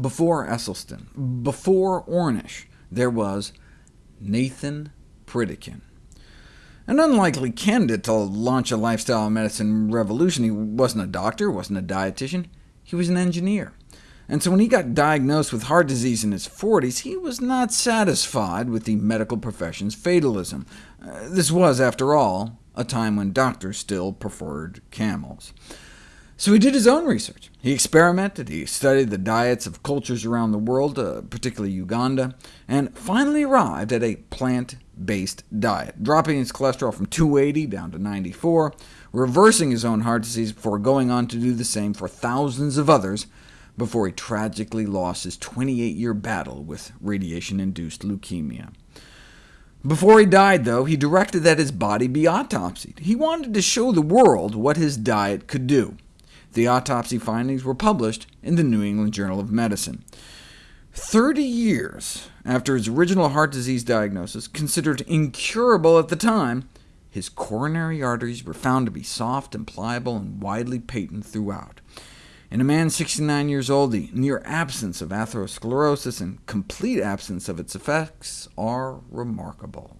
before Esselstyn, before Ornish, there was Nathan Pritikin. An unlikely candidate to launch a lifestyle medicine revolution. He wasn't a doctor, wasn't a dietitian, he was an engineer. And so when he got diagnosed with heart disease in his 40s, he was not satisfied with the medical profession's fatalism. Uh, this was, after all, a time when doctors still preferred camels. So he did his own research. He experimented, he studied the diets of cultures around the world, uh, particularly Uganda, and finally arrived at a plant-based diet, dropping his cholesterol from 280 down to 94, reversing his own heart disease before going on to do the same for thousands of others, before he tragically lost his 28-year battle with radiation-induced leukemia. Before he died, though, he directed that his body be autopsied. He wanted to show the world what his diet could do. The autopsy findings were published in the New England Journal of Medicine. Thirty years after his original heart disease diagnosis, considered incurable at the time, his coronary arteries were found to be soft and pliable and widely patent throughout. In a man 69 years old, the near absence of atherosclerosis and complete absence of its effects are remarkable.